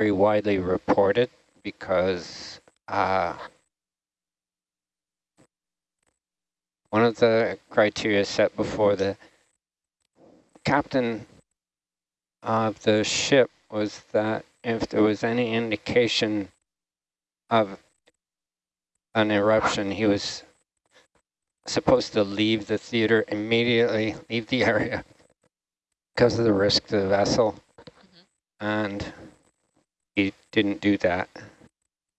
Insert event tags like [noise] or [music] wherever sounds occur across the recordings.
very widely reported because uh, one of the criteria set before the captain of the ship was that if there was any indication of an eruption, he was supposed to leave the theater immediately, leave the area because of the risk to the vessel. Mm -hmm. And didn't do that.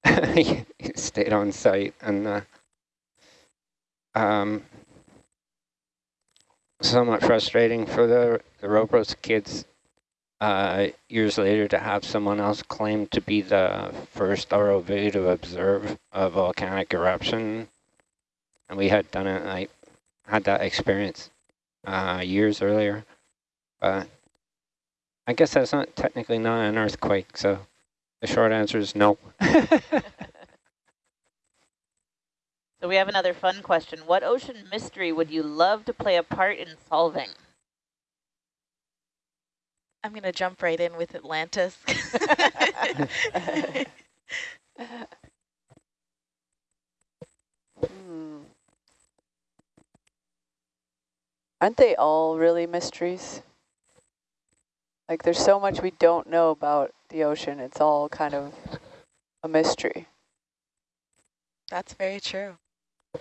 [laughs] he stayed on site and uh, um, somewhat frustrating for the, the ROPOS kids uh, years later to have someone else claim to be the first ROV to observe a volcanic eruption. And we had done it, I had that experience uh, years earlier. But I guess that's not technically not an earthquake, so the short answer is no. [laughs] so we have another fun question. What ocean mystery would you love to play a part in solving? I'm going to jump right in with Atlantis. [laughs] hmm. Aren't they all really mysteries? Like there's so much we don't know about the ocean. It's all kind of a mystery. That's very true. I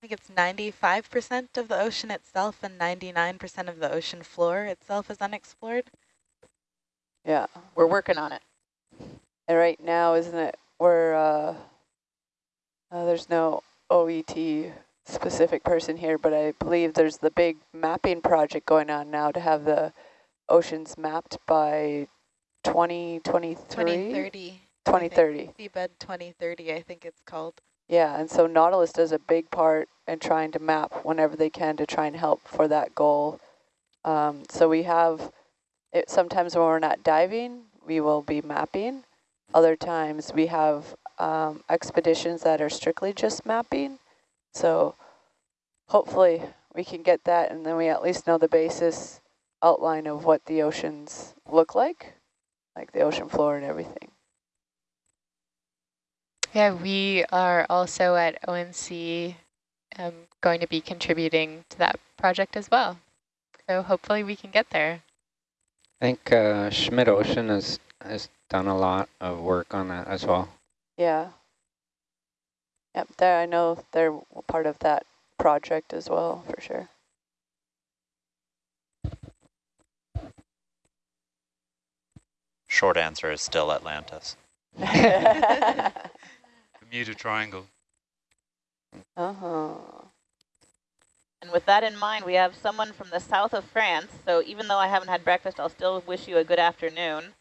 think it's 95% of the ocean itself and 99% of the ocean floor itself is unexplored. Yeah. We're working on it. And right now, isn't it, we're, uh, uh, there's no OET specific person here, but I believe there's the big mapping project going on now to have the oceans mapped by 2023? 2030. 2030. Seabed 2030, I think it's called. Yeah, and so Nautilus does a big part in trying to map whenever they can to try and help for that goal. Um, so we have, it, sometimes when we're not diving, we will be mapping. Other times we have um, expeditions that are strictly just mapping. So hopefully we can get that and then we at least know the basis outline of what the oceans look like, like the ocean floor and everything. Yeah, we are also at ONC um, going to be contributing to that project as well. So hopefully we can get there. I think uh, Schmidt Ocean has, has done a lot of work on that as well. Yeah. Yep, there I know they're part of that project as well, for sure. Short answer is still Atlantis. [laughs] Bermuda Triangle. Uh-huh. And with that in mind, we have someone from the south of France. So even though I haven't had breakfast, I'll still wish you a good afternoon.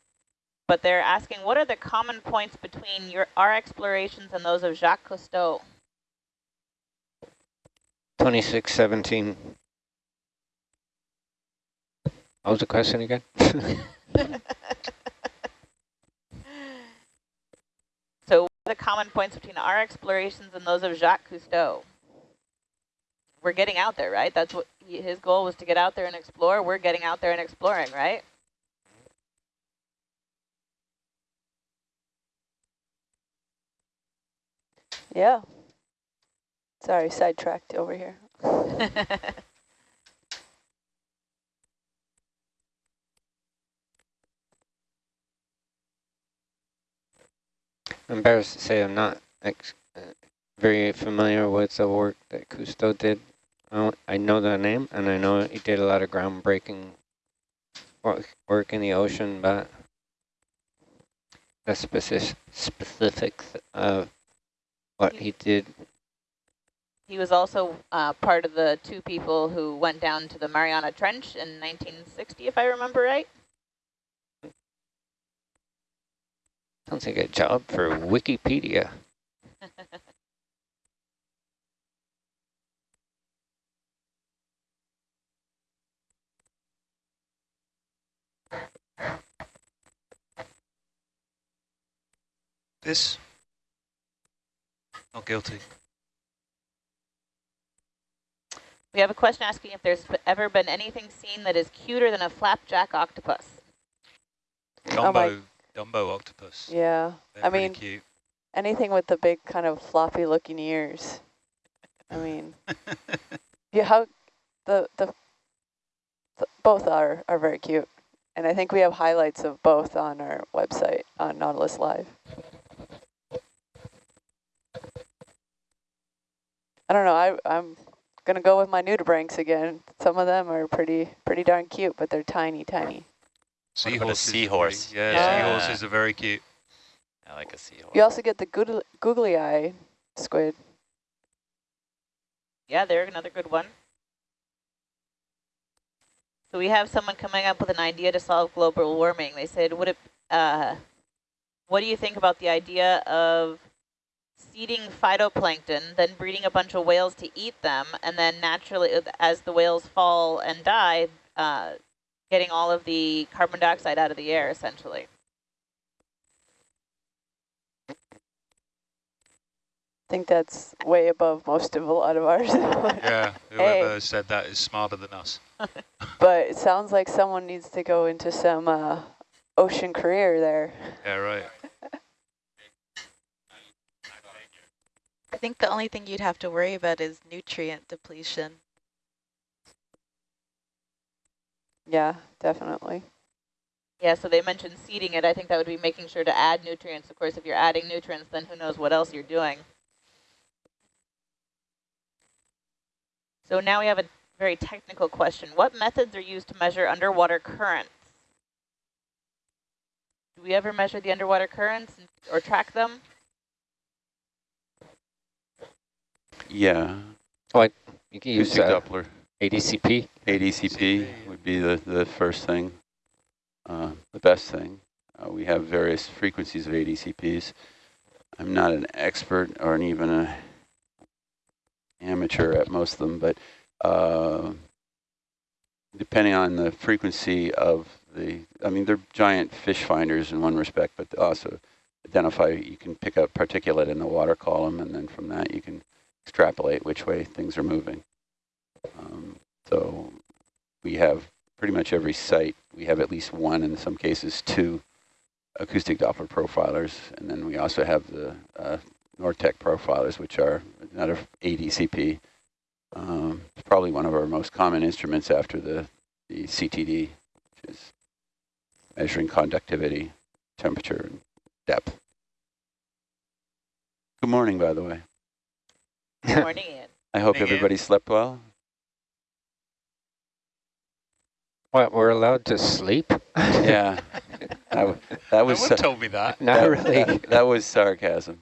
But they're asking, what are the common points between your our explorations and those of Jacques Cousteau? 2617. What was the question again? [laughs] [laughs] the common points between our explorations and those of Jacques Cousteau? We're getting out there, right? That's what he, his goal was to get out there and explore. We're getting out there and exploring, right? Yeah. Sorry, sidetracked over here. [laughs] embarrassed to say I'm not uh, very familiar with the work that Cousteau did. I, know the name, and I know he did a lot of groundbreaking work, work in the ocean, but the specific specifics of what he did. He was also uh, part of the two people who went down to the Mariana Trench in 1960, if I remember right. Sounds like a job for Wikipedia. this? Not guilty. We have a question asking if there's ever been anything seen that is cuter than a flapjack octopus. Oh my- Dumbo, octopus. Yeah, They're I mean- cute. anything with the big kind of floppy looking ears. I mean, [laughs] yeah, how the, the the both are are very cute, and I think we have highlights of both on our website on Nautilus Live. I don't know. I I'm gonna go with my nudibranchs again. Some of them are pretty pretty darn cute, but they're tiny, tiny. Seahorses are pretty- seahorse? Yeah, Yeah. seahorses are very cute. I like a seahorse. You also get the googly, googly eye squid. Yeah, they're another good one. So we have someone coming up with an idea to solve global warming. They said, would it, uh, what do you think about the idea of seeding phytoplankton, then breeding a bunch of whales to eat them, and then naturally, uh, as the whales fall and die, uh, getting all of the carbon dioxide out of the air, essentially? I think that's way above most of a lot of ours. [laughs] Yeah, Hey. whoever said that is smarter than us. [laughs] But it sounds like someone needs to go into some uh, ocean career there. Yeah, right. I think the only thing you'd have to worry about is nutrient depletion. Yeah, definitely. Yeah, so they mentioned seeding it. I think that would be making sure to add nutrients. Of course, if you're adding nutrients, then who knows what else you're doing. So now we have a very technical question. What methods are used to measure underwater currents? Do we ever measure the underwater currents or track them? Yeah, Oh, You can use acoustic uh, Doppler, ADCP. ADCP would be the, the first thing, uh, the best thing. Uh, we have various frequencies of ADCPs. I'm not an expert or an even a amateur at most of them, but uh, depending on the frequency of the, I mean, they're giant fish finders in one respect, but also identify, you can pick up particulate in the water column, and then from that you can extrapolate which way things are moving. Um, so we have pretty much every site, we have at least one, in some cases two, acoustic Doppler profilers, and then we also have the uh, Nortek profilers, which are another ADCP. Um, it's probably one of our most common instruments after the, the CTD, which is measuring conductivity, temperature, and depth. Good morning, by the way. Good morning, Ian. I hope Morning, Ian. everybody slept well. What, we're allowed to sleep? [laughs] Yeah, that, that was no one told me that. Not that, really. That, [laughs] that was sarcasm.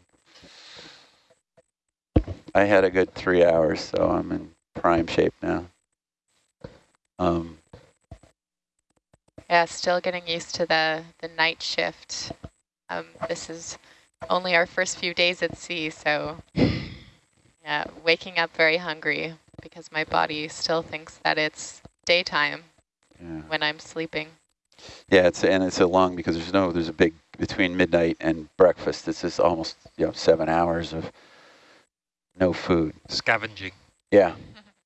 I had a good three hours, so I'm in prime shape now. Um, Yeah, still getting used to the, the night shift. Um, this is only our first few days at sea, so yeah, waking up very hungry because my body still thinks that it's daytime yeah, when I'm sleeping. yeah. It's and it's a long because there's no there's a big between midnight and breakfast. It's just almost you know seven hours of no food. Scavenging. Yeah,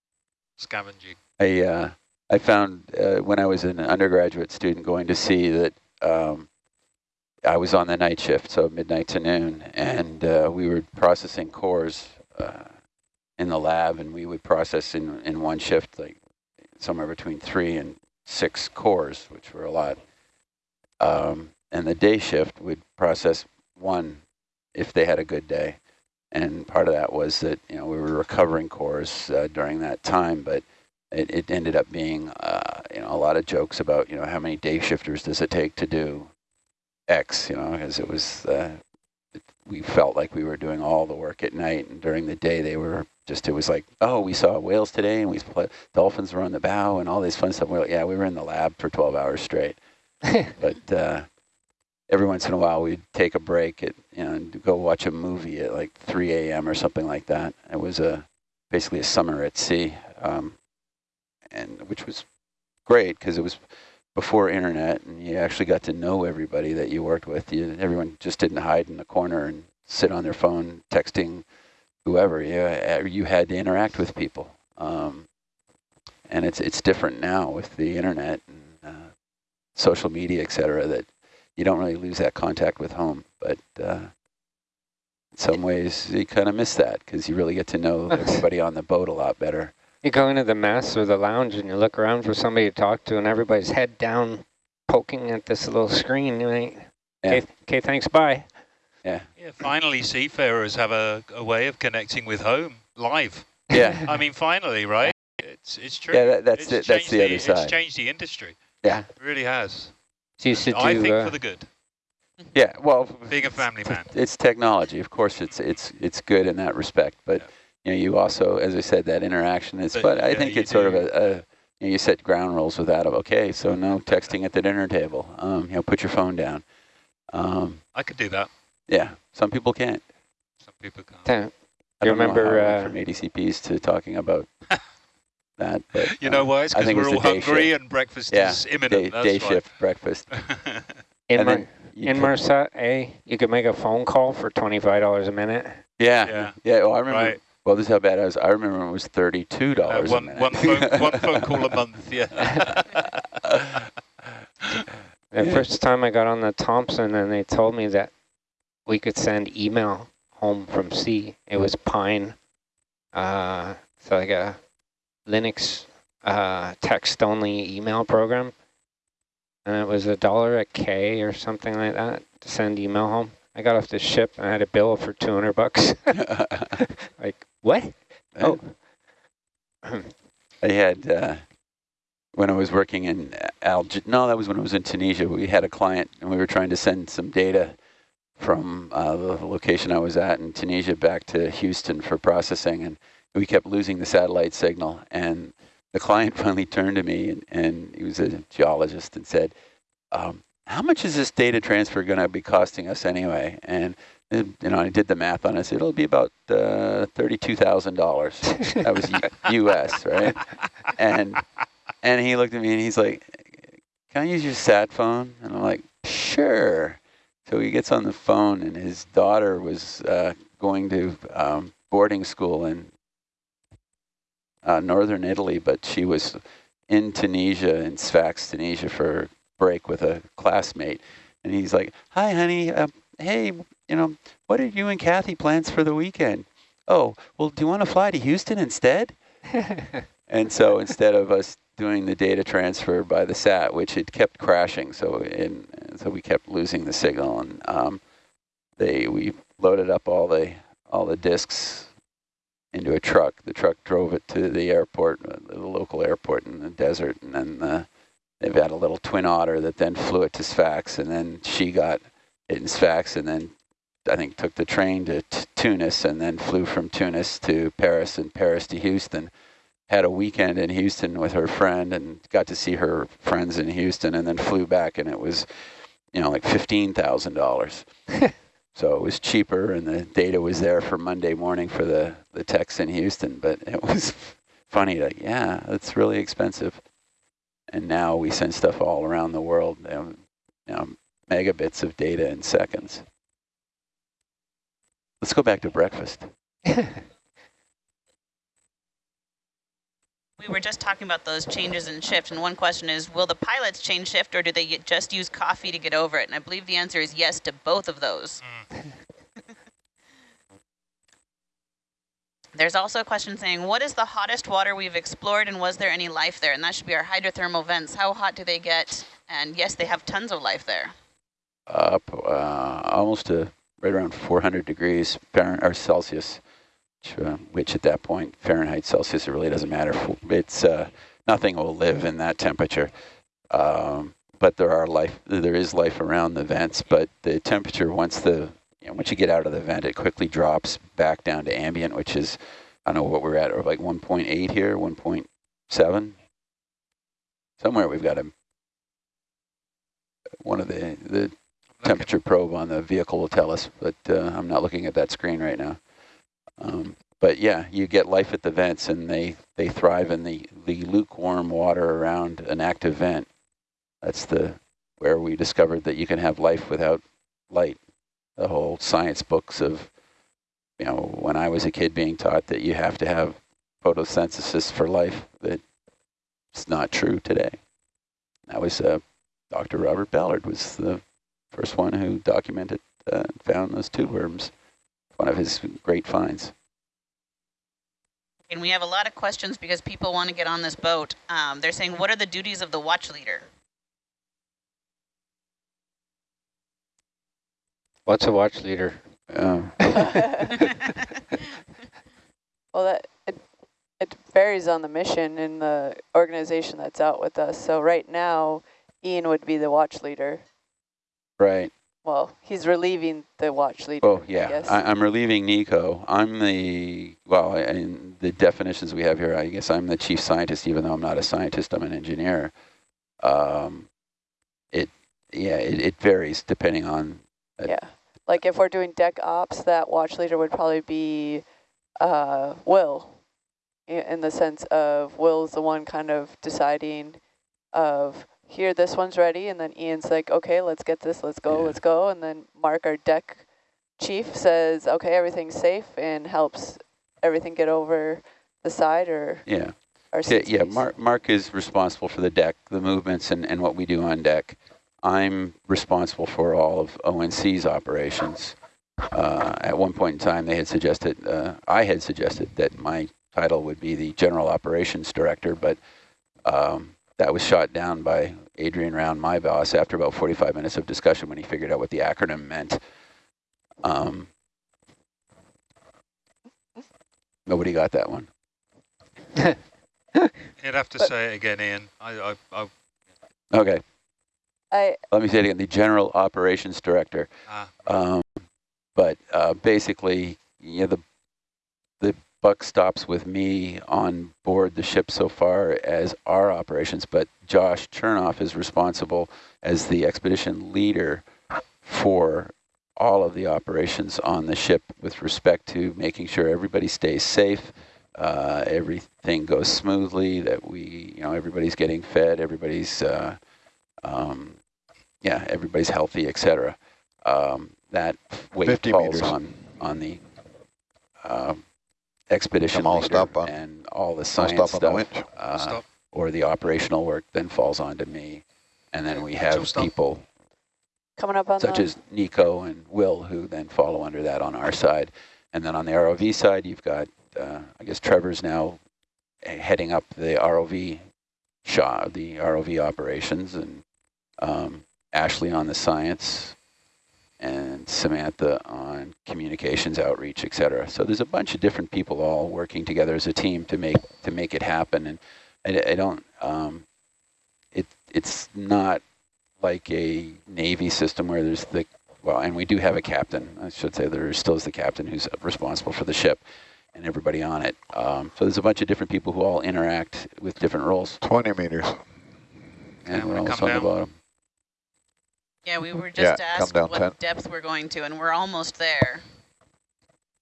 [laughs] Scavenging. I uh, I found uh, when I was an undergraduate student going to sea that um, I was on the night shift, so midnight to noon, and uh, we were processing cores uh, in the lab, and we would process in in one shift like somewhere between three and six cores, which were a lot. Um, and the day shift would process one if they had a good day. And part of that was that, you know, we were recovering cores uh, during that time, but it, it ended up being, uh, you know, a lot of jokes about, you know, how many day shifters does it take to do X, you know, because it was, uh, we felt like we were doing all the work at night, and during the day they were just, it was like, oh, we saw whales today, and we dolphins were on the bow, and all this fun stuff. We're like, yeah, we were in the lab for 12 hours straight. [laughs] but uh, every once in a while we'd take a break at, you know, and go watch a movie at like 3 a.m. or something like that. It was a basically a summer at sea, um, and which was great because it was before internet, and you actually got to know everybody that you worked with. You, everyone just didn't hide in the corner and sit on their phone texting whoever. You, uh, you had to interact with people. Um, and it's it's different now with the internet and uh, social media, et cetera, that you don't really lose that contact with home. But uh, in some ways, you kind of miss that because you really get to know [laughs] everybody on the boat a lot better. You go into the mess or the lounge and you look around for somebody to talk to and everybody's head down poking at this little screen. You ain't, Yeah. okay, okay, thanks, bye. Yeah, yeah. finally seafarers have a, a way of connecting with home live. Yeah. I mean, finally, right? It's it's true. Yeah, that, that's It's the, that's changed the other side. It's side. changed the industry. Yeah. It really has. So you used to I do, think uh, for the good. Yeah, well, Being a family man. it's technology. Of course, it's it's it's good in that respect. But you know, you also, as I said, that interaction is. But, But, I think you it's sort of a, a you, know, you set ground rules with that of okay, so no texting at the dinner table. Um, you know, put your phone down. Um, I could do that. yeah, some people can't. Some people can't. Damn. I You don't know remember, how I went uh, from ADCPs to talking about [laughs] that. But You know um, why? It's because we're was all hungry shift. and breakfast Yeah, is imminent. day, That's day why. shift breakfast. [laughs] in, and Mer you in put- Merset, eh, you could make a phone call for $25 a minute. Yeah, Yeah. yeah. Well, I remember. Right. Well, this is how bad I was. I remember it was thirty-two Uh, dollars a one, minute. one, phone, [laughs] one phone call a month, yeah. [laughs] The first time I got on the Thompson and they told me that we could send email home from sea. It was Pine. Uh, so like a Linux uh, text-only email program. And it was a dollar a K or something like that to send email home. I got off the ship and I had a bill for 200 bucks. [laughs] like, what? Oh. I had uh, when I was working in Alge. No, that was when I was in Tunisia. We had a client, and we were trying to send some data from uh, the location I was at in Tunisia back to Houston for processing, and we kept losing the satellite signal. And the client [laughs] finally turned to me, and, and he was a geologist, and said, um, "How much is this data transfer going to be costing us anyway?" And you know, I did the math on it. It'll be about uh, thirty-two thousand dollars. That was U.S. [laughs] right? And and he looked at me and he's like, "Can I use your sat phone?" And I'm like, "Sure." So he gets on the phone, and his daughter was uh, going to um, boarding school in uh, northern Italy, but she was in Tunisia, in Sfax, Tunisia, for break with a classmate. And he's like, "Hi, honey. Um, hey, you know, what did you and Kathy plans for the weekend? Oh, well, do you want to fly to Houston instead?" [laughs] And so instead of us doing the data transfer by the SAT, which it kept crashing, so in, so we kept losing the signal, and um, they we loaded up all the all the disks into a truck. The truck drove it to the airport, uh, the local airport in the desert, and then uh, they've had a little twin otter that then flew it to Sfax, and then she got it in Sfax, and then I think took the train to t- Tunis, and then flew from Tunis to Paris, and Paris to Houston had a weekend in Houston with her friend and got to see her friends in Houston and then flew back and it was, you know, like $15,000. [laughs] so it was cheaper and the data was there for Monday morning for the, the techs in Houston, but it was [laughs] funny like, yeah, it's really expensive. And now we send stuff all around the world, know, you know, megabits of data in seconds. Let's go back to breakfast. [laughs] We were just talking about those changes in shift, and one question is, will the pilots change shift, or do they just use coffee to get over it? And I believe the answer is yes to both of those. There's also a question saying, what is the hottest water we've explored, and was there any life there? And that should be our hydrothermal vents. How hot do they get? And yes, they have tons of life there. up uh, almost to right around 400 degrees Fahrenheit or Celsius, which, uh, which at that point Fahrenheit Celsius it really doesn't matter. It's uh, nothing will live in that temperature. Um, but there are life, there is life around the vents. But the temperature once the you know, once you get out of the vent, it quickly drops back down to ambient, which is I don't know what we're at, or like 1.8 here, 1.7. Somewhere we've got a one of the the temperature probe on the vehicle will tell us, but uh, I'm not looking at that screen right now. Um, but yeah, you get life at the vents, and they, they thrive in the, the lukewarm water around an active vent. That's the where we discovered that you can have life without light. The whole science books of, you know, when I was a kid being taught that you have to have photosynthesis for life, that it's not true today. That was uh, Dr. Robert Ballard was the first one who documented uh, found those tube worms. One of his great finds. And we have a lot of questions because people want to get on this boat. Um, they're saying, what are the duties of the watch leader? What's a watch leader? Um, [laughs] [laughs] Well, that it, it varies on the mission and the organization that's out with us. So right now, Ian would be the watch leader. Right. Well, he's relieving the watch leader. Oh, yeah. I, I'm relieving Nico. I'm the, well, in the definitions we have here, I guess I'm the chief scientist, even though I'm not a scientist, I'm an engineer. Um, it, yeah, it, it varies depending on, yeah. Like if we're doing deck ops, that watch leader would probably be uh, Will, in the sense of Will's the one kind of deciding of here, this one's ready, and then Ian's like, okay, let's get this, let's go, Yeah. let's go, and then Mark, our deck chief, says, okay, everything's safe, and helps everything get over the side or yeah. our Yeah, yeah, Mark, Mark is responsible for the deck, the movements and, and what we do on deck. I'm responsible for all of ONC's operations. Uh, at one point in time, they had suggested, uh, I had suggested that my title would be the General Operations Director, but um, that was shot down by Adrian Round, my boss, after about 45 minutes of discussion when he figured out what the acronym meant. Um, nobody got that one. [laughs] You'd have to But- say it again, Ian. I, I, I, Okay. I, let me say it again, the General Operations Director. ah, Um, but uh, basically, you know, the the buck stops with me on board the ship so far as our operations, but Josh Chernoff is responsible as the expedition leader for all of the operations on the ship with respect to making sure everybody stays safe, uh, everything goes smoothly, that we, you know, everybody's getting fed, everybody's, uh, um, yeah, everybody's healthy, etc. Um, that weight 50 falls meters. on on the um, expedition all leader stop on- and all the science stop on the stuff winch. uh, stop. or the operational work then falls onto me. And then we have people coming up on such the, as Nico and Will who then follow under that on our side. And then on the ROV side, you've got, uh, I guess Trevor's now uh, heading up the ROV shop, the ROV operations, and um, Ashley on the science, and Samantha on communications, outreach, et cetera. So there's a bunch of different people all working together as a team to make to make it happen. And I, I don't, um, it it's not like a Navy system where there's the, well, and we do have a captain. I should say there still is the captain who's responsible for the ship and everybody on it. Um, so there's a bunch of different people who all interact with different roles. 20 meters. And Yeah, we're wanna all come on the bottom. Yeah, we were just come asked what 10. depth we're going to, and we're almost there.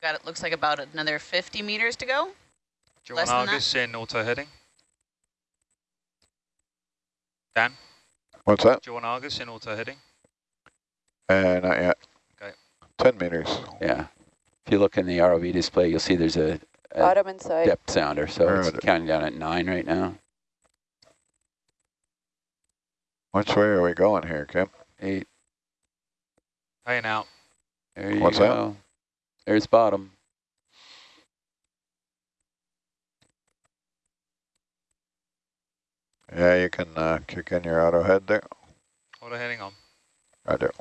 Got it. Looks like about another 50 meters to go. Do you Less want than that? Argus in auto heading? Dan, What's that? do you want Argus in auto heading? Uh, not yet. Okay. 10 meters. Yeah. If you look in the ROV display, you'll see there's a, a bottom inside. depth sounder. So Where it's it? counting down at nine right now. Which way are we going here, Kim? Eight. Paying out. There you What's that? go. There's bottom. Yeah, you can uh, kick in your auto head there. Auto heading on. Right there.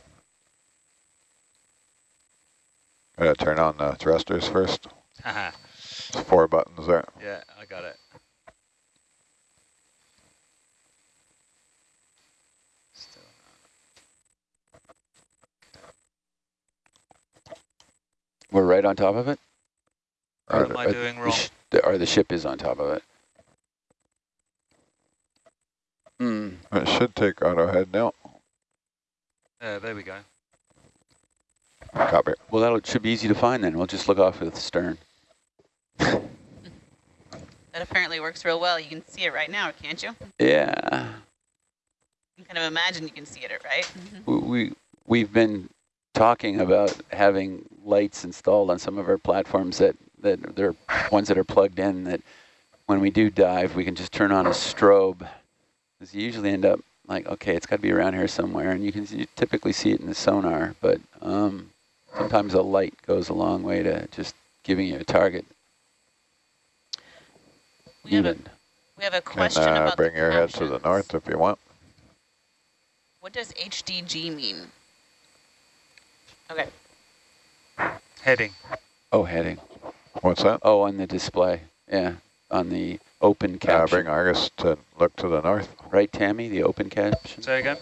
Gotta turn on the thrusters first. [laughs] Haha. Four buttons there. yeah, I got it. We're right on top of it? not. Right What am I Or doing the wrong? the- Or the ship is on top of it? Hmm. It should take auto head now. Yeah, there we go. Copy. Well, that should be easy to find then. We'll just look off with the stern. [laughs] That apparently works real well. You can see it right now, can't you? Yeah. You can kind of imagine you can see it, right? We, we, we've been talking about having lights installed on some of our platforms that, that they're ones that are plugged in that when we do dive, we can just turn on a strobe. Because you usually end up like, okay, it's got to be around here somewhere, and you can you typically see it in the sonar, but um, sometimes a light goes a long way to just giving you a target. We have a, we have a Can question uh, about bring the your head to the north if you want. What does HDG mean? Okay. Heading. Oh, heading. What's that? Oh, on the display. Yeah, on the open Uh, caption. bring Argus to look to the north. right, Tammy, the open caption? Say again.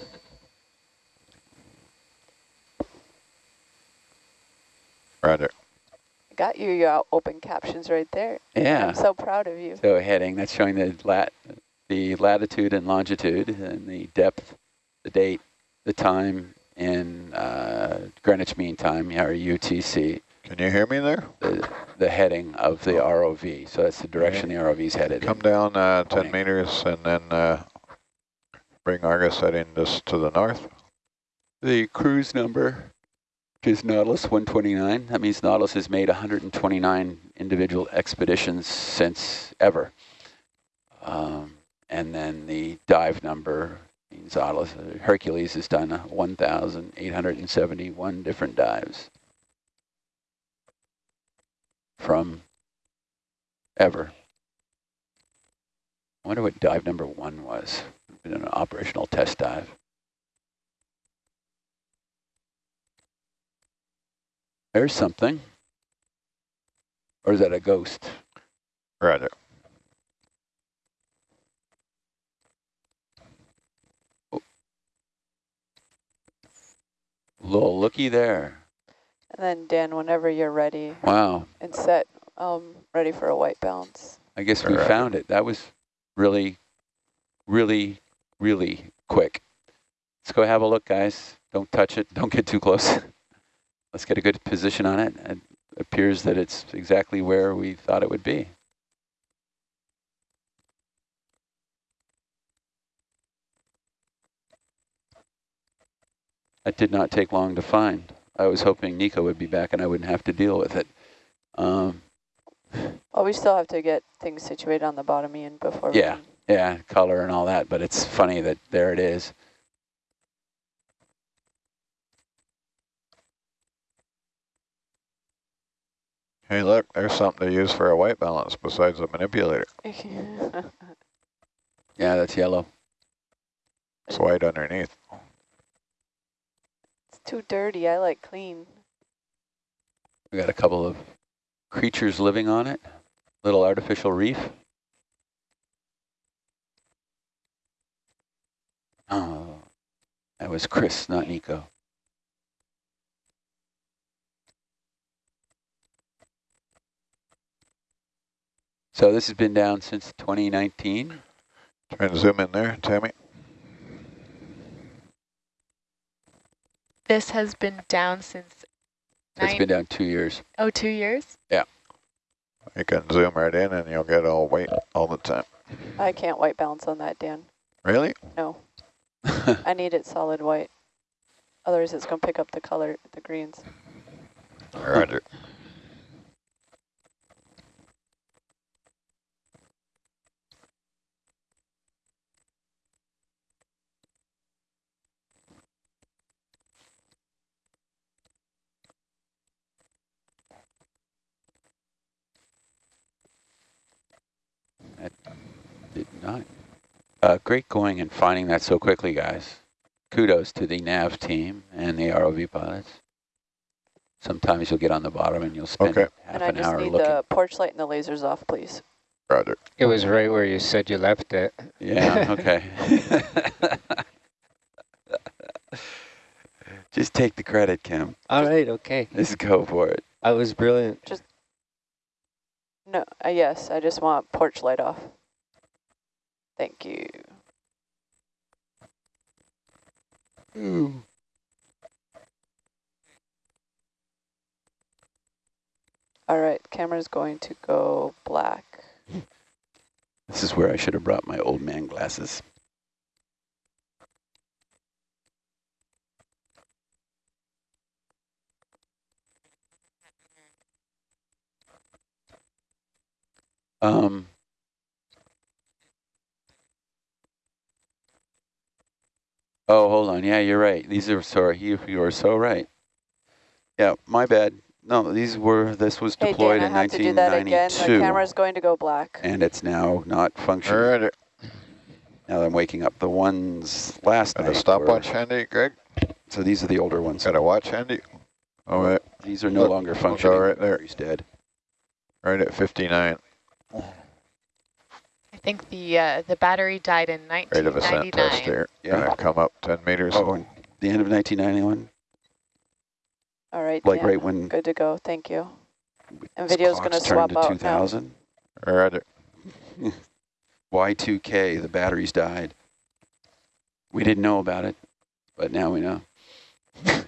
Roger. Got you your open captions right there. Yeah. I'm so proud of you. So heading, that's showing the lat, the latitude and longitude and the depth, the date, the time in uh, Greenwich Mean Time, or UTC, Can you hear me there? the, the heading of the ROV. So that's the direction the ROV is headed. Come in. down uh, 10 meters and then uh, bring Argus heading just to the north. The cruise number is Nautilus 129. That means Nautilus has made 129 individual expeditions since ever. Um, and then the dive number Hercules has done 1,871 different dives from ever. I wonder what dive number one was. Been an operational test dive. There's something. Or is that a ghost? Roger. Little looky there. And then Dan, whenever you're ready Wow. and set, um, ready for a white balance. I guess we Alright. found it. That was really, really, really quick. Let's go have a look, guys. Don't touch it. [laughs] Don't get too close. Let's get a good position on it. It appears that it's exactly where we thought it would be. That did not take long to find. I was hoping Nico would be back and I wouldn't have to deal with it. Um, Well, we still have to get things situated on the bottom, Ian, before Yeah. we can Yeah, color and all that, but it's funny that there it is. Hey, look, there's something to use for a white balance besides a manipulator. [laughs] Yeah, that's yellow. It's white underneath. Too dirty. I like clean. We got a couple of creatures living on it. Little artificial reef. Oh, that was Chris, not Nico. So this has been down since 2019. Try and zoom in there, Tammy. This has been down since It's nine, been down two years. oh, two years? Yeah. You can zoom right in and you'll get all white all the time. I can't white balance on that, Dan. Really? No, [laughs] I need it solid white. Otherwise, it's going to pick up the color, the greens. Roger. Did not. Uh, great going and finding that so quickly, guys. Kudos to the nav team and the ROV pilots. Sometimes you'll get on the bottom and you'll spend Okay. half and I just need looking. the porch light and the lasers off, please. Roger. It was right where you said you left it. Yeah, [laughs] okay. [laughs] Just take the credit, Kim. All right, okay. Just go for it. I was brilliant. Just No, uh, yes, I just want porch light off. Thank you. All right, camera's going to go black. [laughs] This is where I should have brought my old man glasses. Um, Oh, hold on. Yeah, you're right. These are sorry. You you are so right. Yeah, my bad. No, these were. This was Hey, deployed Dan, I in have to do that again. The 1992, camera's going to go black. and it's now not functioning. All right, Now I'm waking up. The ones last got a night. stopwatch were- handy, Greg? So these are the older ones. Got a watch handy? All right. These are no Look, longer we'll functioning. right there. He's dead. right at 59. I think the uh, the battery died in 1999. Rate of ascent test 1999. here. Yeah. Gonna come up 10 meters. Oh, the end of 1991. All right, Like Dan. right when Good to go. Thank you. And this video's gonna turned swap to out now. 2000. All right, [laughs] Y2K, the batteries died. We didn't know about it, but now we know. [laughs]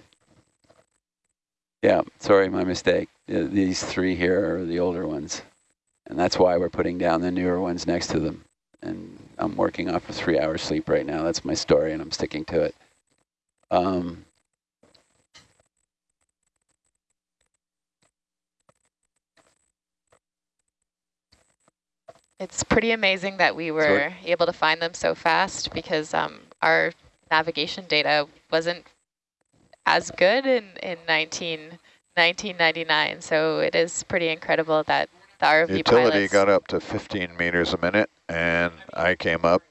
yeah, sorry, my mistake. Uh, These three here are the older ones, and that's why we're putting down the newer ones next to them. And I'm working off of three hours sleep right now. That's my story, and I'm sticking to it. Um, It's pretty amazing that we were able to find them so fast because um, our navigation data wasn't as good in, in 19, 1999. So it is pretty incredible that the ROV Utility pilots got up to 15 meters a minute, and I came up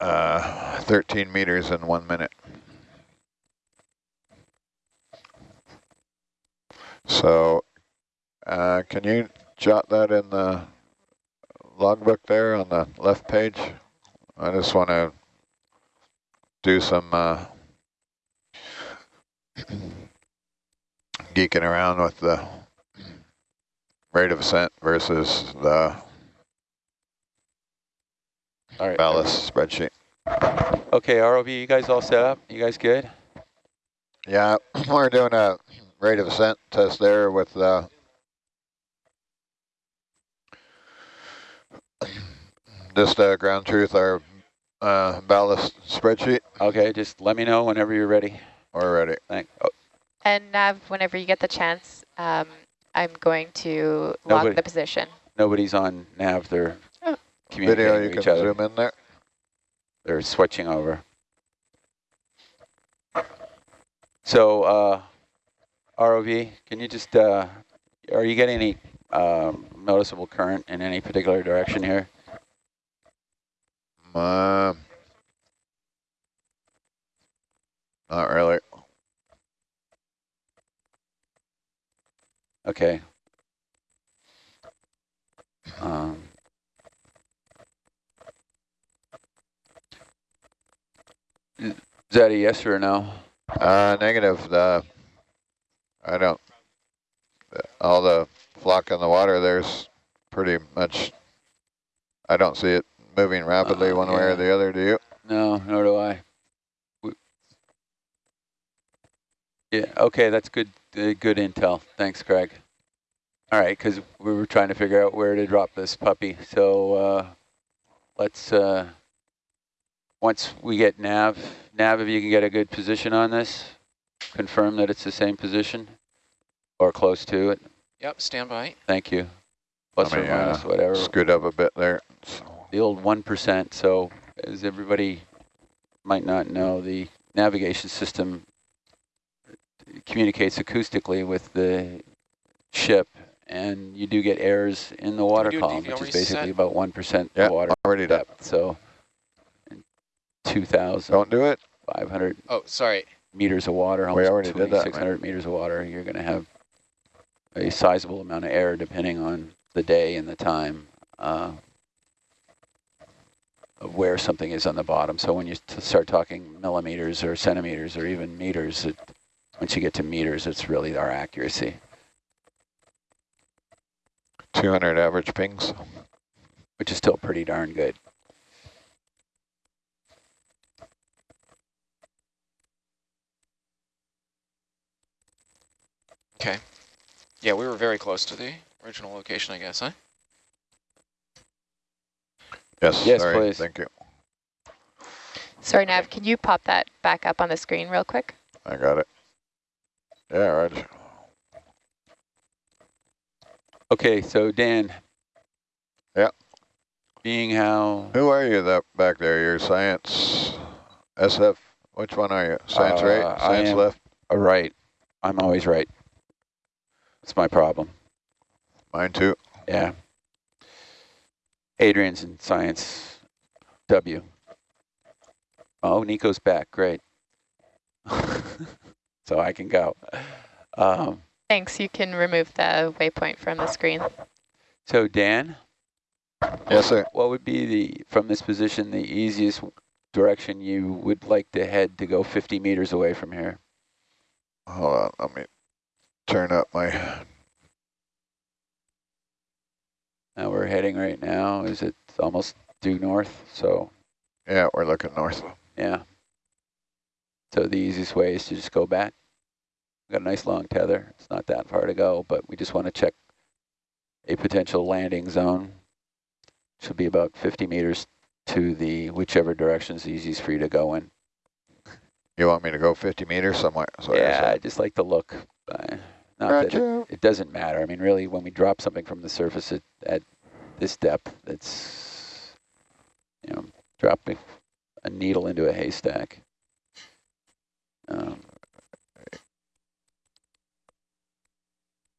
uh, 13 meters in one minute. So uh, can you jot that in the logbook there on the left page? I just want to do some uh, [clears throat] geeking around with the rate of ascent versus the all right. ballast spreadsheet. Okay, ROV, you guys all set up? You guys good? Yeah, [clears throat] we're doing a rate of ascent test there with uh, [clears throat] just uh, ground truth, our uh, ballast spreadsheet. Okay, just let me know whenever you're ready. We're ready. Thank. Oh, and Nav, whenever you get the chance, um, I'm going to log Nobody- the position. nobody's on nav. They're Oh. communicating Video, you with can other. zoom in there. They're switching over. So, uh, ROV, can you just, uh, are you getting any um, noticeable current in any particular direction here? Um, not really. Okay. Um, is that a yes or a no? Uh, negative. The I don't. All the flock in the water. There's pretty much. I don't see it moving rapidly Uh, one way or the other. Do you? No, nor do I. We- Yeah, okay, that's good, good intel. Thanks, Craig. All right, because we were trying to figure out where to drop this puppy. So uh, let's, uh, once we get nav, nav, if you can get a good position on this, confirm that it's the same position or close to it. Yep, stand by. Thank you. Plus Let or me, uh, minus, whatever Scoot up a bit there. So, the old 1%. So as everybody might not know, the navigation system communicates acoustically with the ship, and you do get errors in the water column, which is basically reset? about 1% yeah, water already done. depth. So in 2,500 Don't do it. 500. Oh, sorry. meters of water, We almost already did that, 2,600 meters of water, you're going to have a sizable amount of error depending on the day and the time uh, of where something is on the bottom. So when you t- start talking millimeters or centimeters or even meters, it, once you get to meters, it's really our accuracy, 200 average pings. which is still pretty darn good. Okay. Yeah, we were very close to the original location, I guess, huh? Yes. Yes, sorry. please. Thank you. Sorry, Nav, can you pop that back up on the screen real quick? I got it. Yeah, Roger. Okay, so Dan. Yeah. Being how Who are you that back there? You're science SF Which one are you? Science Uh, right, science left? Uh, right. I'm always right. That's my problem. Mine too. Yeah. Adrian's in science W. Oh, Nico's back. Great. [laughs] so I can go. Um, Thanks, you can remove the waypoint from the screen. so Dan, Yes, sir. what would be the, from this position, the easiest direction you would like to head to go 50 meters away from here? Hold on, let me turn up my, Now we're heading right now. Is it almost due north? So yeah, we're looking north. Yeah. So the easiest way is to just go back. We've got a nice long tether. It's not that far to go, but we just want to check a potential landing zone. Should be about 50 meters to the whichever direction is easiest for you to go in. You want me to go 50 meters somewhere? So yeah, I just like to look. Uh, not that it, it doesn't matter. I mean, really, when we drop something from the surface at, at this depth, it's, you know, dropping a needle into a haystack. Um,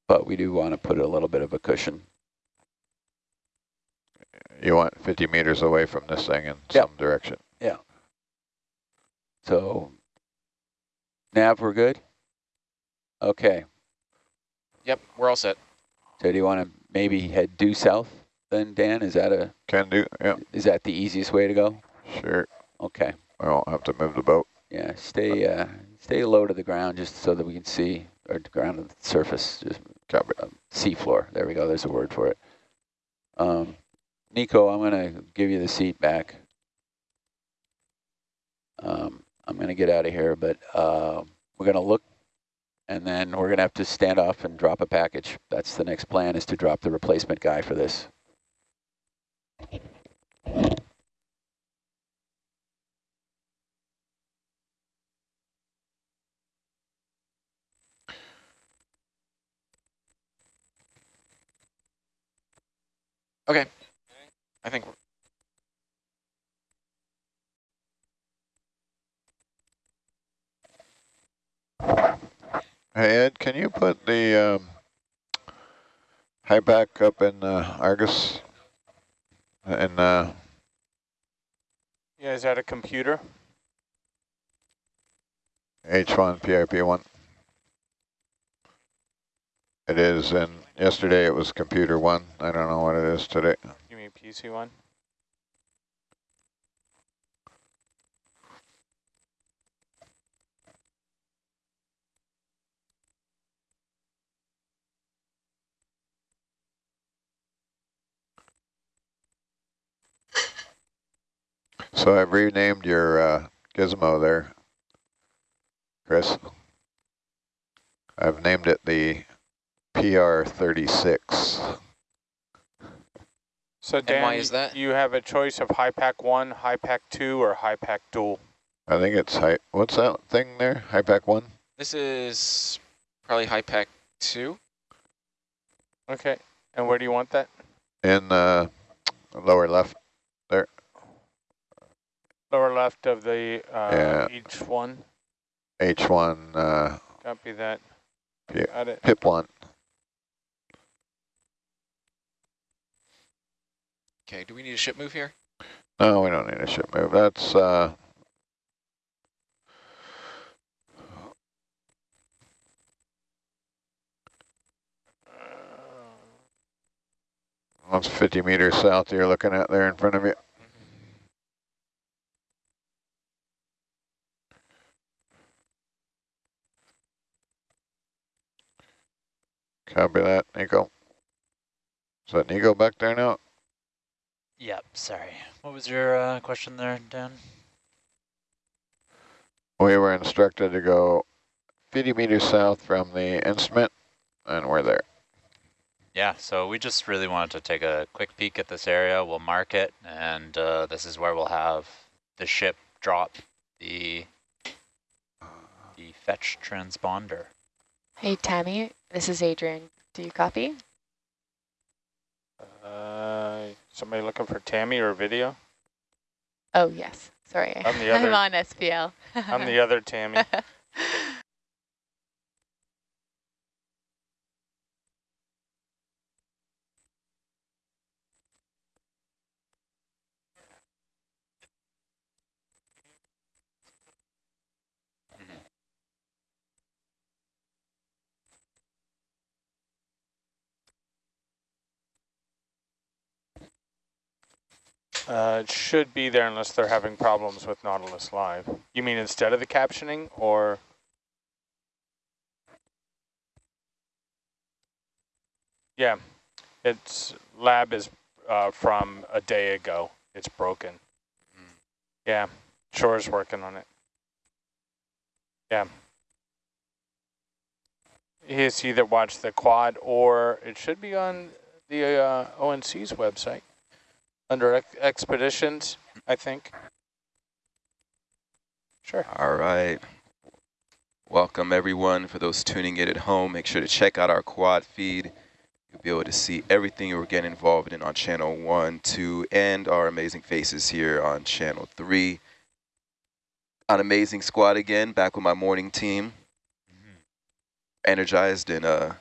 but we do want to put a little bit of a cushion. You want 50 meters away from this thing in Yep. some direction. Yeah. So, Nav, we're good? Okay. Yep, we're all set. So do you want to maybe head due south then, Dan? Is that a Can do, yeah, is that the easiest way to go? sure. Okay. I won't have to move the boat. Yeah, stay uh, stay low to the ground just so that we can see, or the ground of the surface, just Copy. um, sea floor. There we go. There's a word for it. Um, Nico, I'm going to give you the seat back. Um, I'm going to get out of here, but uh, we're going to look, and then we're going to have to stand off and drop a package. That's the next plan is to drop the replacement guy for this. Okay. I think we're Hey, Ed, can you put the um, HiPAP up in uh, Argus? And uh, Yeah, is that a computer? H1, PRP1. It is, and yesterday it was computer one. I don't know what it is today. You mean PC one? So I've renamed your uh, gizmo there, Chris. I've named it the PR36. So Dan, why is that? you have a choice of HiPAP one, HiPAP two, or HiPAP dual. I think it's high. What's that thing there? HiPAP one. This is probably HiPAP two. Okay, and where do you want that? In uh, lower left. There. Lower left of the uh, Yeah. each one. H1 uh, Copy that. Yeah. Got it. pip one. Okay, do we need a ship move here? No, we don't need a ship move. That's uh, that's 50 meters south you're looking at there in front of you. Copy that, Nico. Is that Nico back there now? Yep, sorry. What was your uh, question there, Dan? We were instructed to go 50 meters south from the instrument, and we're there. Yeah, so we just really wanted to take a quick peek at this area. We'll mark it, and uh, this is where we'll have the ship drop the the fetch transponder. Hey, Tammy, this is Adrian. Do you copy? Uh, somebody looking for Tammy or video? Oh, yes. Sorry. I'm the [laughs] other- I'm on SPL. I'm the [laughs] other Tammy. [laughs] Uh, it should be there unless they're having problems with Nautilus Live. You mean instead of the captioning or? Yeah, its lab is uh, from a day ago. It's broken. Yeah, Shore's working on it. Yeah. He's either watched the quad or it should be on the uh, ONC's website under ex expeditions, I think. Sure. All right. Welcome everyone. For those tuning in at home, make sure to check out our quad feed. You'll be able to see everything we're getting involved in on channel one, two, and our amazing faces here on channel three. An amazing squad again, back with my morning team. Energized and uh,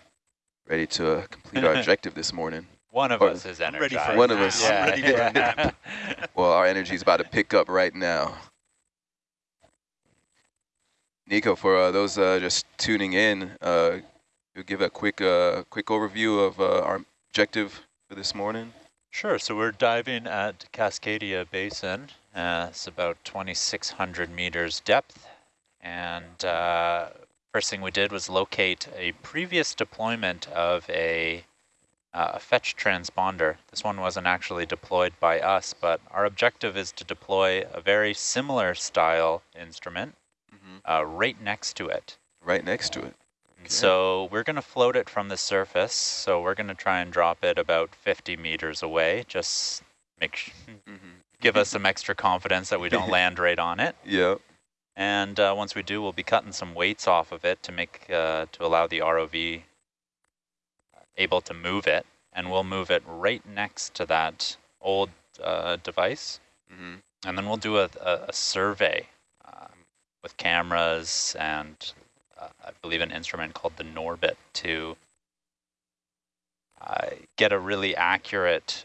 ready to uh, complete our [laughs] objective this morning. One of Or- us is I'm ready energized. for a One of nap. us. I'm Yeah. ready for a. [laughs] Well, our energy is about to pick up right now. Nico, for uh, those uh, just tuning in, uh, you'll give a quick uh, quick overview of uh, our objective for this morning. Sure, so we're diving at Cascadia Basin. Uh, it's about 2,600 meters depth. And uh, first thing we did was locate a previous deployment of a, uh, a fetch transponder. This one wasn't actually deployed by us, but our objective is to deploy a very similar style instrument uh, right next to it. Right next to it. So we're going to float it from the surface. So we're going to try and drop it about 50 meters away. Just make sh give us some extra confidence that we don't [laughs] land right on it. Yep. And uh, once we do, we'll be cutting some weights off of it to make uh, to allow the ROV able to move it. And we'll move it right next to that old uh, device. hmm And then we'll do a, a, a survey um, with cameras and uh, I believe an instrument called the Norbit to uh, get a really accurate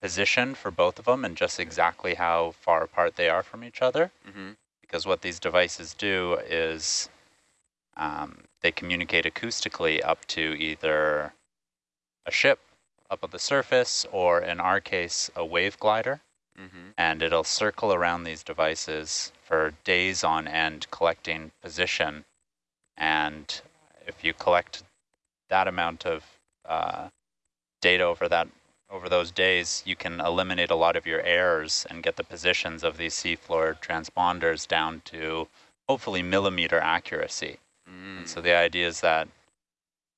position for both of them and just exactly how far apart they are from each other. hmm Because what these devices do is um, they communicate acoustically up to either a ship up at the surface or in our case, a wave glider hmm and it'll circle around these devices for days on end collecting position. And if you collect that amount of uh, data over that over those days, you can eliminate a lot of your errors and get the positions of these seafloor transponders down to hopefully millimeter accuracy. Mm. And so the idea is that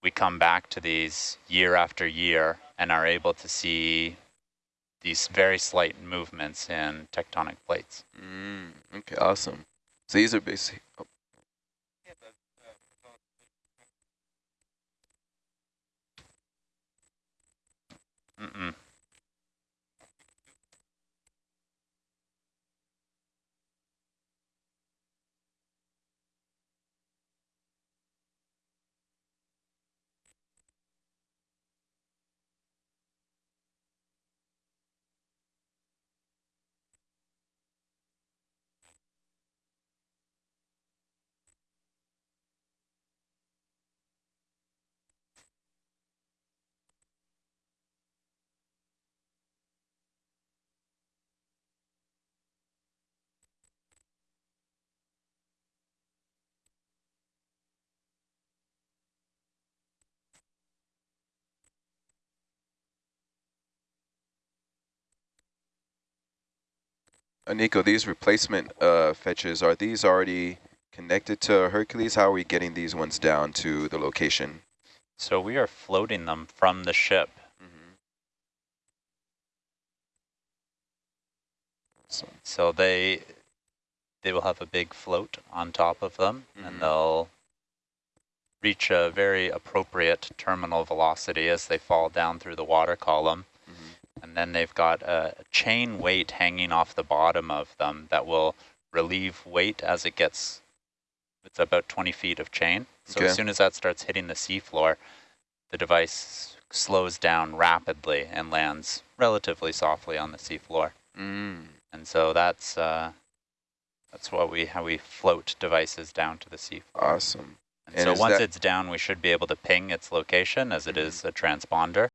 we come back to these year after year and are able to see these very slight movements in tectonic plates. Mm. Okay, awesome. So these are basically... Oh, Mm-mm. Uh, Nico, these replacement uh, fetches, are these already connected to Hercules? How are we getting these ones down to the location? So we are floating them from the ship. Mm-hmm. So, so they they will have a big float on top of them, Mhm. and they'll reach a very appropriate terminal velocity as they fall down through the water column. And then they've got a chain weight hanging off the bottom of them that will relieve weight as it gets, it's about 20 feet of chain. So Okay. as soon as that starts hitting the seafloor, the device slows down rapidly and lands relatively softly on the seafloor. Mm. And so that's uh, that's what we how we float devices down to the seafloor. Awesome. And, And so once it's down, we should be able to ping its location as it is a transponder.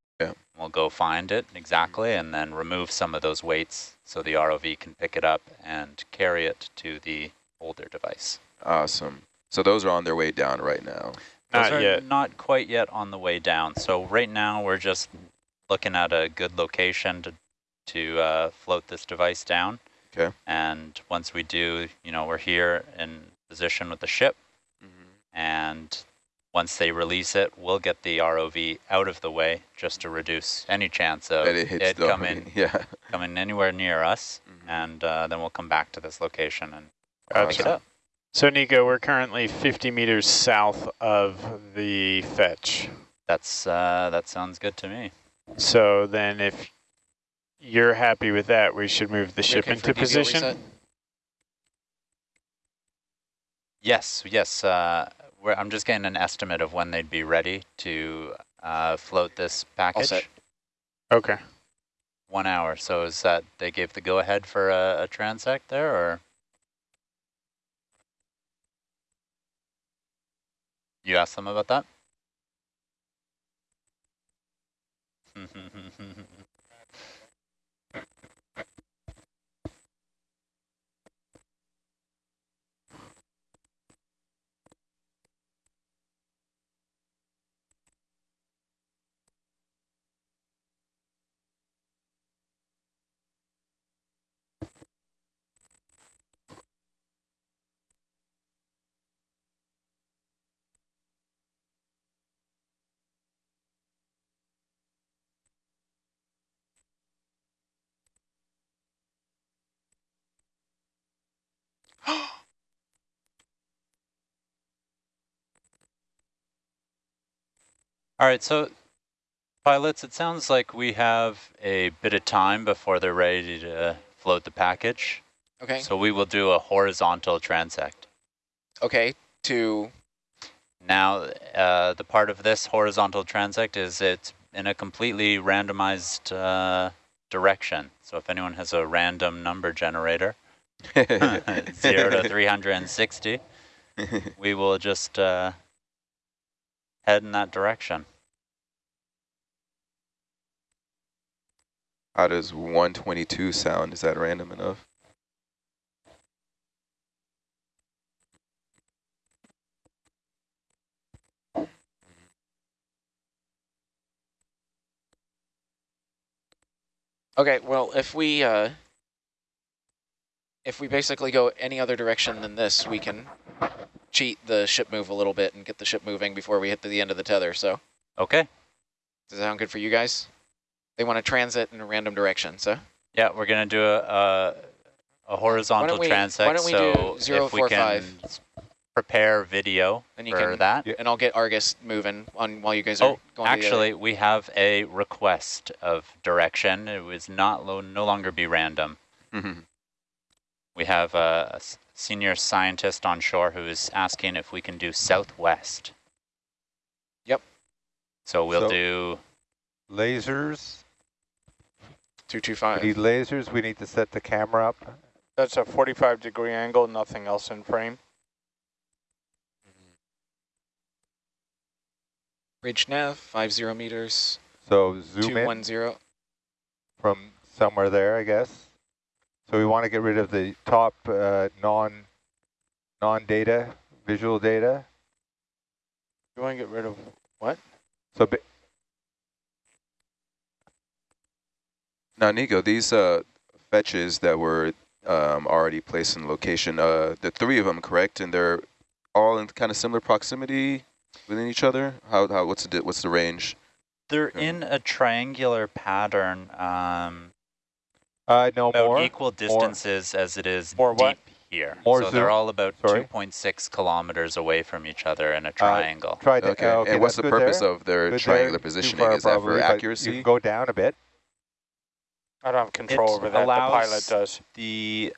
Yeah. We'll go find it exactly and then remove some of those weights so the ROV can pick it up and carry it to the older device. Awesome. So those are on their way down right now. Those Not are yet. not quite yet on the way down. So right now we're just looking at a good location to to uh, float this device down. Okay. And once we do, you know, we're here in position with the ship, Mm-hmm. and once they release it, we'll get the ROV out of the way just to reduce any chance of That it hits it coming [laughs] Yeah. coming anywhere near us, Mhm. and uh, then we'll come back to this location and Gotcha. pick it up. So Nico, we're currently 50 meters south of the fetch. That's uh, that sounds good to me. So then if you're happy with that, we should move the We ship okay into position. reset? Yes, yes. Uh, we're, I'm just getting an estimate of when they'd be ready to uh, float this package. set. Okay. One hour. So is that they gave the go ahead for a, a transect there, or you asked them about that? [laughs] All right, so pilots, it sounds like we have a bit of time before they're ready to float the package. Okay. So we will do a horizontal transect. Okay. To Now, uh, the part of this horizontal transect is it's in a completely randomized uh, direction. So if anyone has a random number generator, [laughs] 0 to 360, [laughs] we will just uh, head in that direction. How does 122 sound? Is that random enough? okay. Well, if we uh, if we basically go any other direction than this, we can cheat the ship move a little bit and get the ship moving before we hit the end of the tether. So Okay. does that sound good for you guys? They want to transit in a random direction. So Yeah, we're going to do a, a, a horizontal we- transect. so zero, if we can five? prepare video Then you for can- that. and I'll get Argus moving on while you guys are Oh, going. to the actually, we have a request of direction. It was not lo no longer be random. Mhm. We have a senior scientist on shore who is asking if we can do southwest. Yep. So we'll So- do Lasers. Two two We need lasers. We need to set the camera up. That's a 45 degree angle, nothing else in frame. Ridge nav five zero meters. So zoom Two in one zero. from somewhere there, I guess. So we want to get rid of the top uh, non non-data visual data. You want to get rid of what? So Now, Nico, these uh, fetches that were um, already placed in location, uh, the three of them, correct? And they're all in kind of similar proximity within each other? How, how what's the what's the range? they're Okay. in a triangular pattern. Um, uh, no about more. equal distances as it is More deep what? here. More so zoom? they're all about 2.6 kilometers away from each other in a triangle. Try to, Okay. uh, okay and what's the purpose there. of their Good triangular there. Positioning? far Is that for but You accuracy? can go down a bit. I don't have control It over that. The pilot does. The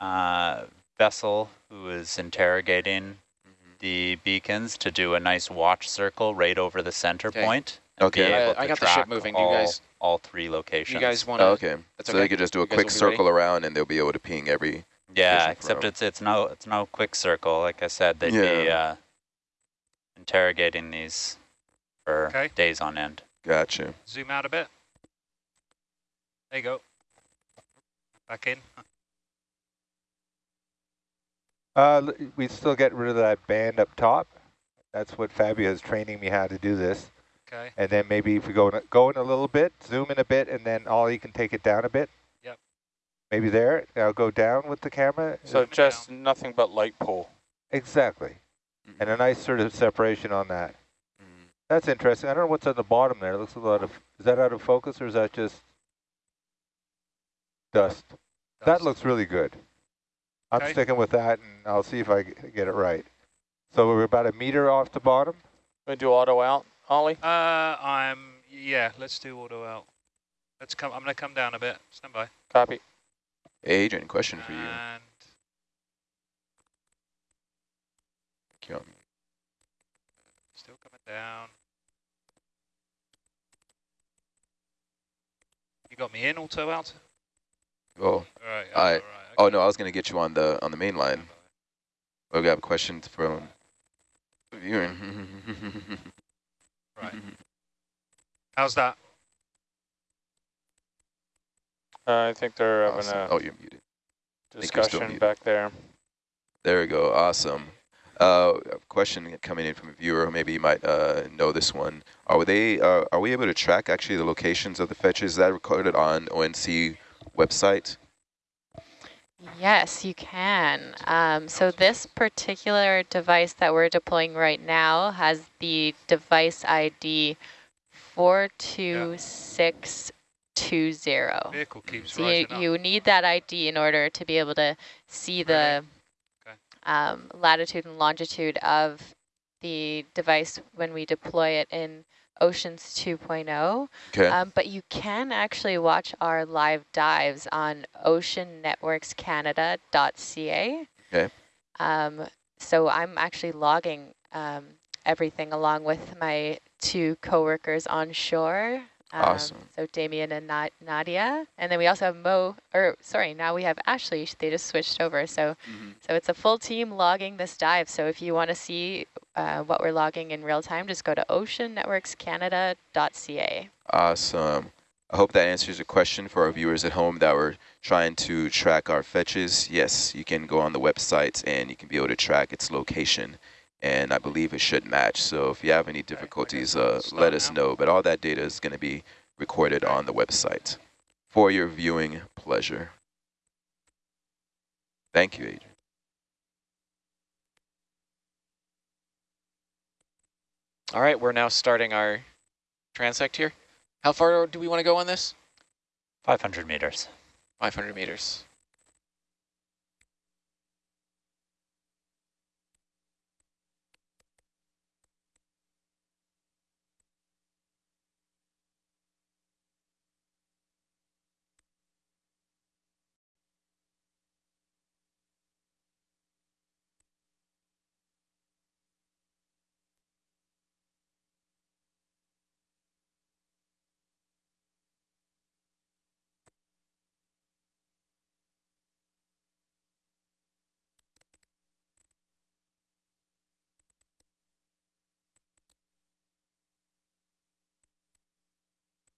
uh, vessel who is interrogating Mm-hmm. the beacons to do a nice watch circle right over the center Okay. point. and be Okay. I- able I to got the ship track moving. You All, guys- all three locations. You guys want to? Oh, okay. That's so okay. they could just do a You quick will be circle around and they'll be able to ping every. Yeah, except it's it's no it's no quick circle. Like I said, they'd be uh, interrogating these for Okay. days on end. Gotcha. Zoom out a bit. There you go. Back in. Uh, we still get rid of that band up top. That's what Fabio is training me how to do this. Okay. And then maybe if we go in, go in a little bit, zoom in a bit, and then Ollie can take it down a bit. Yep. Maybe there. I'll go down with the camera. So just nothing but light pull. Exactly. And a nice sort of separation on that. That's interesting. I don't know what's on the bottom there. It looks a lot of, is that out of focus or is that just dust? That looks really good. I'm Okay. sticking with that and I'll see if I get it right. So we're about a meter off the bottom. We do auto out, Ollie. Uh, I'm yeah. Let's do auto out. Let's come. I'm gonna come down a bit. Stand by. Copy. Adrian, question for you. And Come. still coming down. You got me in auto out. Oh, All right. I. all right, Oh no, I was gonna get you on the on the main line. We got questions from viewer. Right. How's that? Uh, I think they're having Awesome. a Oh, you're muted. think you're discussion muted. back there. There we go. Awesome. Uh, a question coming in from a viewer. Maybe you might uh, know this one. Are they? Uh, are we able to track actually the locations of the fetches? Is that recorded on ONC website? Yes, you can. Um, so this particular device that we're deploying right now has the device ID 42620. Vehicle keeps So you, rising up. you need that ID in order to be able to see the Okay. um, latitude and longitude of the device when we deploy it in Oceans 2.0. Okay. Um, but you can actually watch our live dives on oceannetworkscanada.ca. Okay. Um, so I'm actually logging um, everything along with my two coworkers on shore. Um, Awesome. So Damien and Na Nadia. And then we also have Mo, or sorry, now we have Ashley. They just switched over. So, so it's a full team logging this dive. So if you want to see uh, what we're logging in real time, just go to oceannetworkscanada.ca. Awesome. I hope that answers a question for our viewers at home that were trying to track our fetches. Yes, you can go on the website and you can be able to track its location. And I believe it should match. So if you have any difficulties, uh, let us know. But all that data is going to be recorded on the website for your viewing pleasure. Thank you, Adrian. All right, we're now starting our transect here. How far do we want to go on this? 500 meters. 500 meters.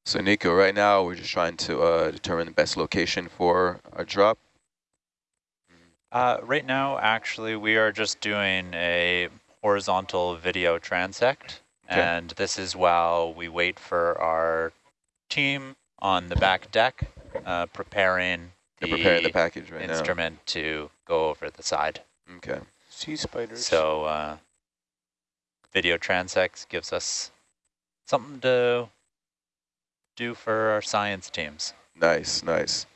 So Nico, right now we're just trying to uh, determine the best location for our drop. Uh, right now, actually, we are just doing a horizontal video transect. Okay. And this is while we wait for our team on the back deck, uh, preparing the, preparing the package right now. instrument to go over the side. Okay. Sea spiders. So uh, video transects gives us something to do for our science teams. Nice, nice.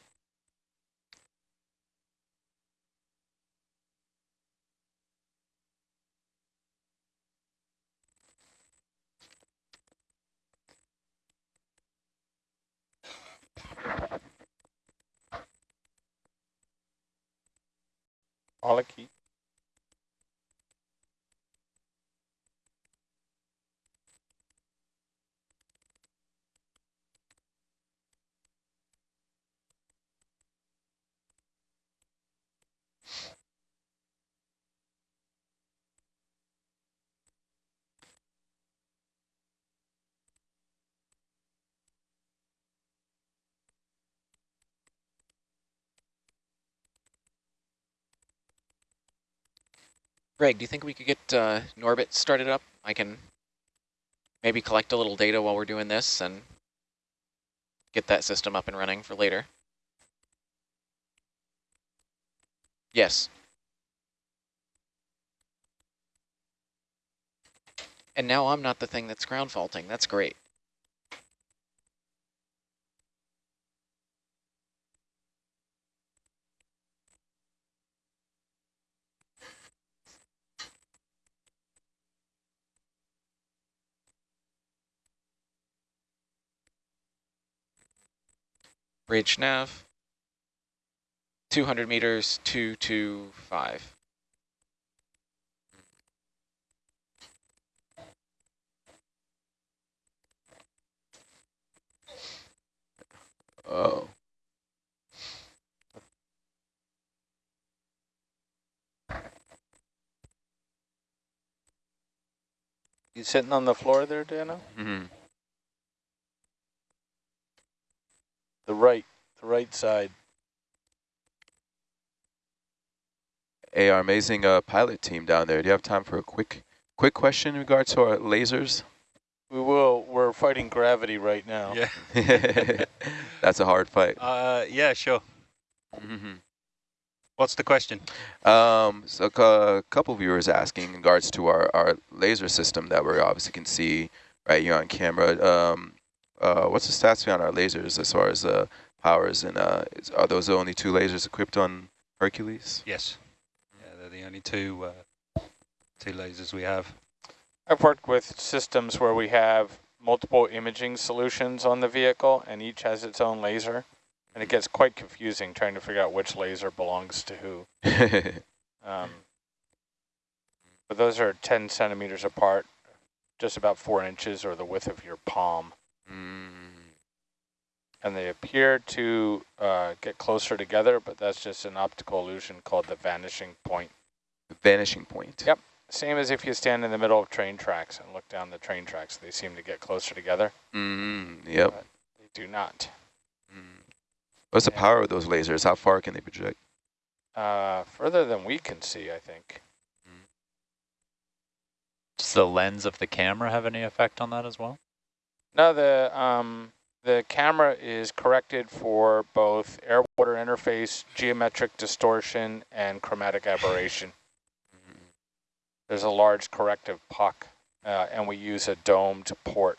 All key. Greg, do you think we could get uh, Norbit started up? I can maybe collect a little data while we're doing this and get that system up and running for later. Yes. And now I'm not the thing that's ground faulting. That's great. Bridge nav. 200 meters, 225. Oh. You sitting on the floor there, Dano? Mm-hmm. The right, the right side. Hey, our amazing uh, pilot team down there. Do you have time for a quick, quick question in regards to our lasers? We will. We're fighting gravity right now. Yeah. [laughs] That's a hard fight. Uh, yeah, sure. Mm -hmm. What's the question? Um, so a couple viewers asking in regards to our, our laser system that we obviously can see right here on camera. Um, uh, what's the stats on our lasers as far as uh, powers and uh, is, are those the only two lasers equipped on Hercules? Yes. Yeah, they're the only two uh, two lasers we have. I've worked with systems where we have multiple imaging solutions on the vehicle and each has its own laser. And it gets quite confusing trying to figure out which laser belongs to who. [laughs] um, but those are 10 centimeters apart, just about four inches or the width of your palm. Mm. And they appear to uh, get closer together, but that's just an optical illusion called the vanishing point. The vanishing point. Yep. Same as if you stand in the middle of train tracks and look down the train tracks. They seem to get closer together. Mm, yep. they do not. Mm. What's the power of those lasers? How far can they project? Uh, further than we can see, I think. Does the lens of the camera have any effect on that as well? No, the um, the camera is corrected for both air-water interface, geometric distortion, and chromatic aberration. There's a large corrective puck, uh, and we use a domed port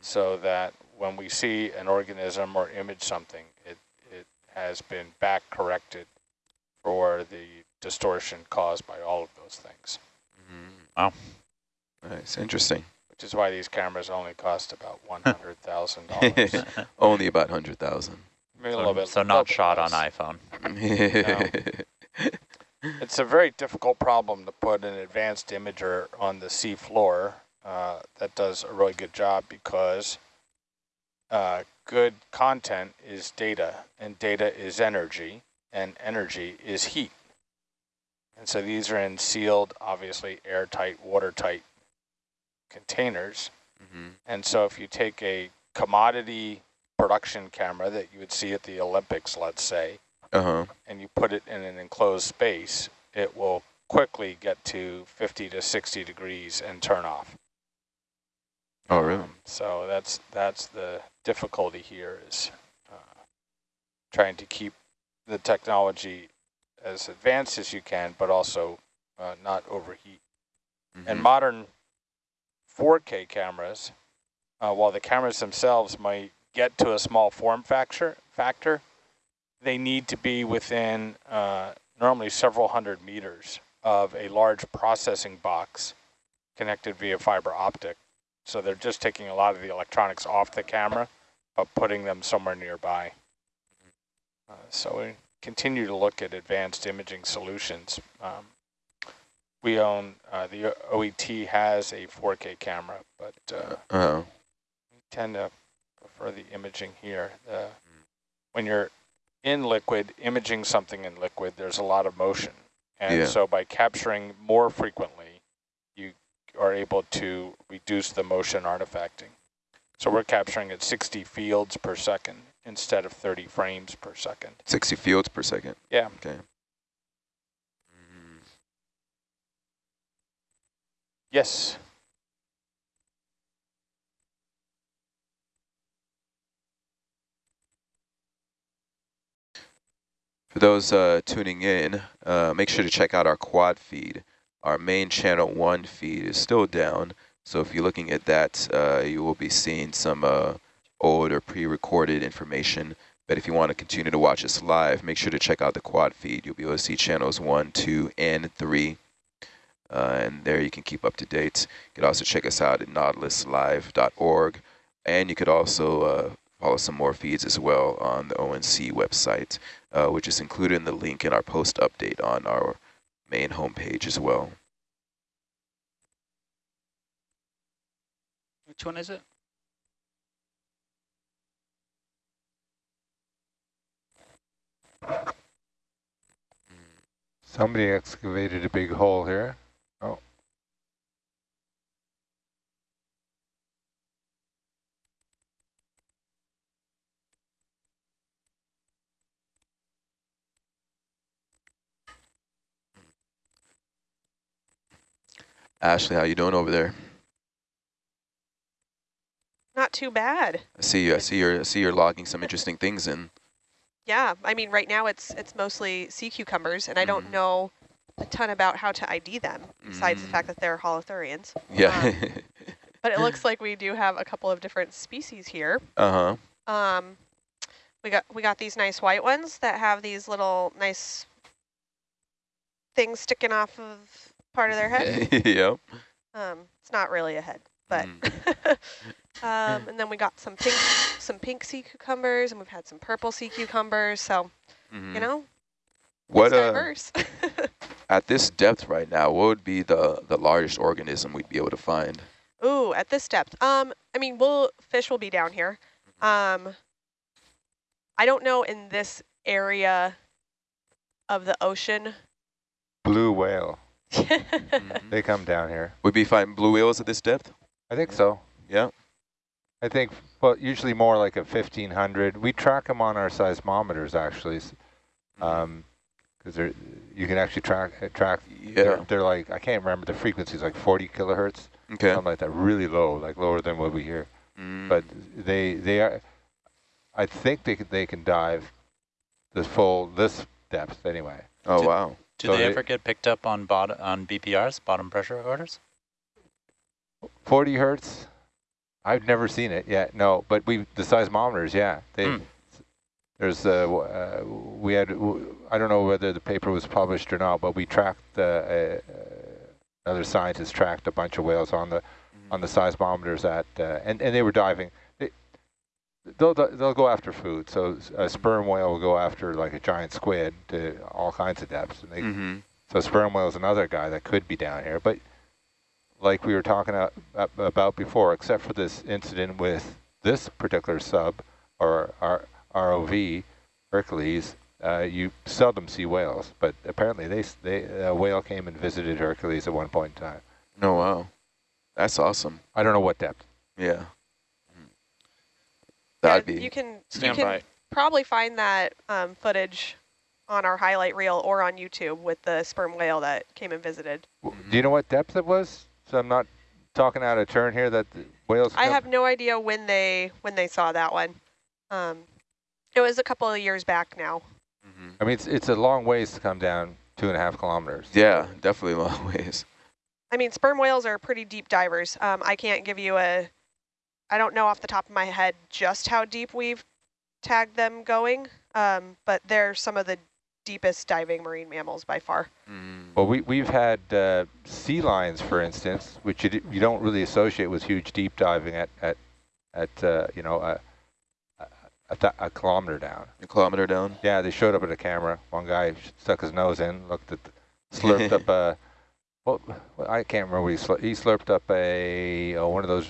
so that when we see an organism or image something, it, it has been back corrected for the distortion caused by all of those things. Wow. Nice, interesting. Which is why these cameras only cost about [laughs] $100,000. [laughs] only about 100000 Maybe a so, little bit. So not shot on iPhone. No. [laughs] It's a very difficult problem to put an advanced imager on the sea floor uh, that does a really good job because uh, good content is data and data is energy and energy is heat. And so these are in sealed, obviously airtight, watertight containers. Mm -hmm. And so if you take a commodity production camera that you would see at the Olympics, let's say, uh -huh. and you put it in an enclosed space, it will quickly get to 50 to 60 degrees and turn off. Oh, really? Um, so that's that's the difficulty here is uh, trying to keep the technology as advanced as you can, but also uh, not overheat. Mm -hmm. And modern 4K cameras, uh, while the cameras themselves might get to a small form factor, factor they need to be within uh, normally several hundred meters of a large processing box connected via fiber optic. So they're just taking a lot of the electronics off the camera, but putting them somewhere nearby. Uh, so we continue to look at advanced imaging solutions. Um, we own, uh, the OET has a 4K camera, but uh, Uh, we tend to prefer the imaging here. The, when you're in liquid, imaging something in liquid, there's a lot of motion. And Yeah. so by capturing more frequently, you are able to reduce the motion artifacting. So we're capturing at 60 fields per second instead of 30 frames per second. 60 fields per second. Yeah. Okay. Yes. For those uh, tuning in, uh, make sure to check out our quad feed. Our main channel one feed is still down. So if you're looking at that, uh, you will be seeing some uh, old or pre-recorded information. But if you want to continue to watch us live, make sure to check out the quad feed. You'll be able to see channels one, two, and three. Uh, and there you can keep up to date. You can also check us out at nautiluslive.org. And you could also uh, follow some more feeds as well on the ONC website, uh, which is included in the link in our post update on our main homepage as well. Which one is it? Somebody excavated a big hole here. Oh. Ashley, how you doing over there? Not too bad. I see you. I see you're. I see you're logging some interesting things in. Yeah, I mean, right now it's it's mostly sea cucumbers, and I don't know a ton about how to ID them, besides the fact that they're holothurians. Yeah. [laughs] But it looks like we do have a couple of different species here. uh huh. Um, we got we got these nice white ones that have these little nice things sticking off of part of their head. [laughs] yep. Um, it's not really a head, but [laughs] um, and then we got some pink some pink sea cucumbers, and we've had some purple sea cucumbers. So Mhm. you know, What it's uh, [laughs] at this depth right now? What would be the the largest organism we'd be able to find? Ooh, at this depth. Um, I mean, we'll fish will be down here. Um, I don't know in this area of the ocean. Blue whale. Mm-hmm. They come down here. Would be find blue whales at this depth? I think so. Yeah. I think, well, usually more like a 1500. We track them on our seismometers, actually, Mm-hmm. um, because they're you can actually track uh, track. Yeah. They're, they're like I can't remember the frequencies, like 40 kilohertz. Okay. Something like that, really low, like lower than what we hear. Mm. But they they are. I think they can, they can dive the full this depth anyway. Oh wow. Do So they ever get picked up on bottom on BPRs, bottom pressure recorders? 40 hertz. I've never seen it yet. No, but we the seismometers, yeah. They Hmm. there's uh, uh we had w- I don't know whether the paper was published or not, but we tracked uh, uh, another scientist tracked a bunch of whales on the on the seismometers at uh, and and they were diving. They, they'll they'll go after food. So a sperm whale will go after like a giant squid to all kinds of depths. And they, Mhm. So sperm whale is another guy that could be down here, but like we were talking about before, except for this incident with this particular sub or R ROV, Hercules, uh, you seldom see whales. But apparently they, they a whale came and visited Hercules at one point in time. Oh wow. That's awesome. I don't know what depth. Yeah. Yeah, That'd be you can you can by. probably find that um, footage on our highlight reel or on YouTube with the sperm whale that came and visited. Do you know what depth it was? So I'm not talking out of turn here that the whales. I have no idea when they when they saw that one. Um, it was a couple of years back now. I mean, it's it's a long ways to come down two and a half kilometers. Yeah, definitely a long [laughs] ways. I mean, sperm whales are pretty deep divers. Um, I can't give you a, I don't know off the top of my head just how deep we've tagged them going, um, but they're some of the deepest diving marine mammals by far. Well, we, we've had uh, sea lions, for instance, which you, d- you don't really associate with huge deep diving at, at, at uh, you know, a, a, a kilometer down. A kilometer down? Yeah, they showed up at a camera. One guy stuck his nose in, looked at, the, slurped up [laughs] a, well, I can't remember. He, slur he slurped up a oh, one of those